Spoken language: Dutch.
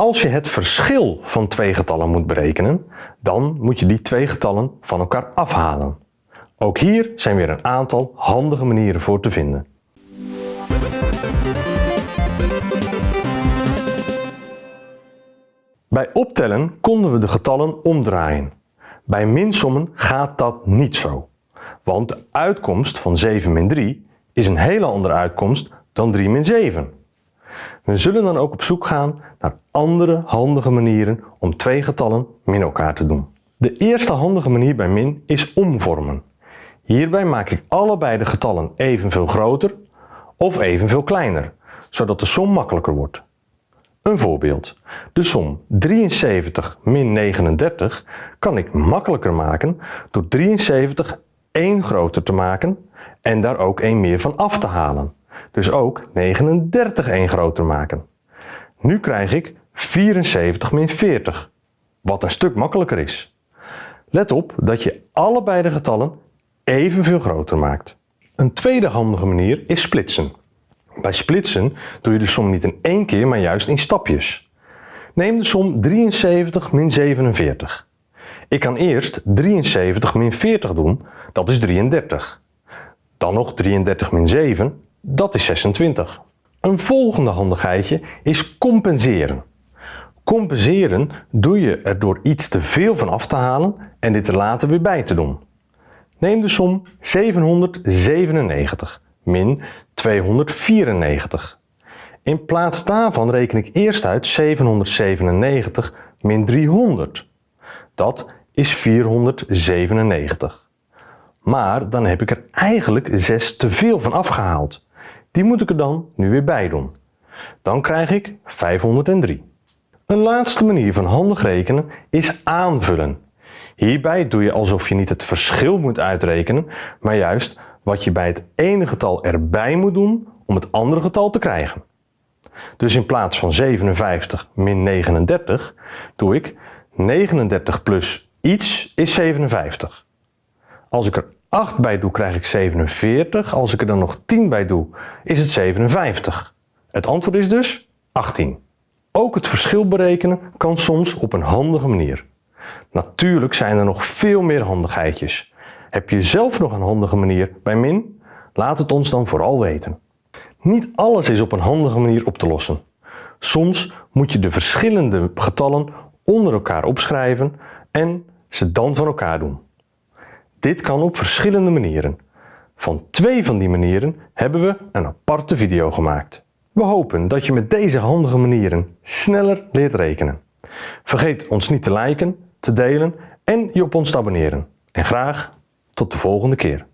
Als je het verschil van twee getallen moet berekenen, dan moet je die twee getallen van elkaar afhalen. Ook hier zijn weer een aantal handige manieren voor te vinden. Bij optellen konden we de getallen omdraaien. Bij minsommen gaat dat niet zo. Want de uitkomst van 7 min 3 is een hele andere uitkomst dan 3 min 7. We zullen dan ook op zoek gaan naar andere handige manieren om twee getallen min elkaar te doen. De eerste handige manier bij min is omvormen. Hierbij maak ik allebei de getallen evenveel groter of evenveel kleiner, zodat de som makkelijker wordt. Een voorbeeld. De som 73 min 39 kan ik makkelijker maken door 73 1 groter te maken en daar ook 1 meer van af te halen. Dus ook 39 1 groter maken. Nu krijg ik 74 min 40, wat een stuk makkelijker is. Let op dat je allebei de getallen evenveel groter maakt. Een tweede handige manier is splitsen. Bij splitsen doe je de som niet in één keer, maar juist in stapjes. Neem de som 73 min 47. Ik kan eerst 73 min 40 doen, dat is 33. Dan nog 33 min 7, dat is 26. Een volgende handigheidje is compenseren. Compenseren doe je er door iets te veel van af te halen en dit er later weer bij te doen. Neem de som 797 min 294. In plaats daarvan reken ik eerst uit 797 min 300. Dat is 497. Maar dan heb ik er eigenlijk 6 te veel van afgehaald. Die moet ik er dan nu weer bij doen. Dan krijg ik 503. Een laatste manier van handig rekenen is aanvullen. Hierbij doe je alsof je niet het verschil moet uitrekenen, maar juist wat je bij het ene getal erbij moet doen om het andere getal te krijgen. Dus in plaats van 57 min 39 doe ik 39 plus iets is 57. Als ik er 8 bij doe krijg ik 47, als ik er dan nog 10 bij doe is het 57. Het antwoord is dus 18. Ook het verschil berekenen kan soms op een handige manier. Natuurlijk zijn er nog veel meer handigheidjes. Heb je zelf nog een handige manier bij min? Laat het ons dan vooral weten. Niet alles is op een handige manier op te lossen. Soms moet je de verschillende getallen onder elkaar opschrijven en ze dan van elkaar doen. Dit kan op verschillende manieren. Van twee van die manieren hebben we een aparte video gemaakt. We hopen dat je met deze handige manieren sneller leert rekenen. Vergeet ons niet te liken, te delen en je op ons te abonneren. En graag tot de volgende keer.